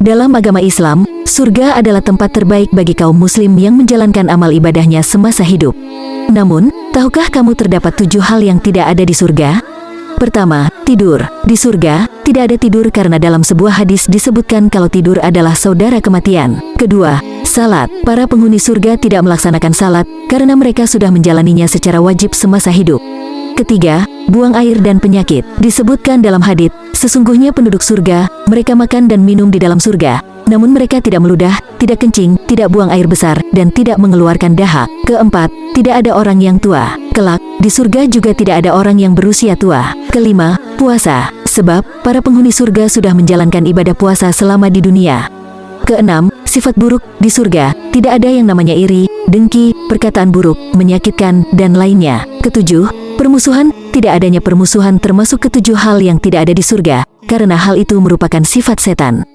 Dalam agama Islam, surga adalah tempat terbaik bagi kaum muslim yang menjalankan amal ibadahnya semasa hidup. Namun, tahukah kamu terdapat tujuh hal yang tidak ada di surga? Pertama, tidur. Di surga, tidak ada tidur karena dalam sebuah hadis disebutkan kalau tidur adalah saudara kematian. Kedua, salat. Para penghuni surga tidak melaksanakan salat karena mereka sudah menjalaninya secara wajib semasa hidup. Ketiga, buang air dan penyakit. Disebutkan dalam hadits, sesungguhnya penduduk surga, mereka makan dan minum di dalam surga. Namun mereka tidak meludah, tidak kencing, tidak buang air besar, dan tidak mengeluarkan dahak. Keempat, tidak ada orang yang tua. Kelak, di surga juga tidak ada orang yang berusia tua. Kelima, puasa. Sebab, para penghuni surga sudah menjalankan ibadah puasa selama di dunia. Keenam, sifat buruk di surga. Tidak ada yang namanya iri, dengki, perkataan buruk, menyakitkan, dan lainnya. Ketujuh, permusuhan. Tidak adanya permusuhan termasuk ketujuh hal yang tidak ada di surga, karena hal itu merupakan sifat setan.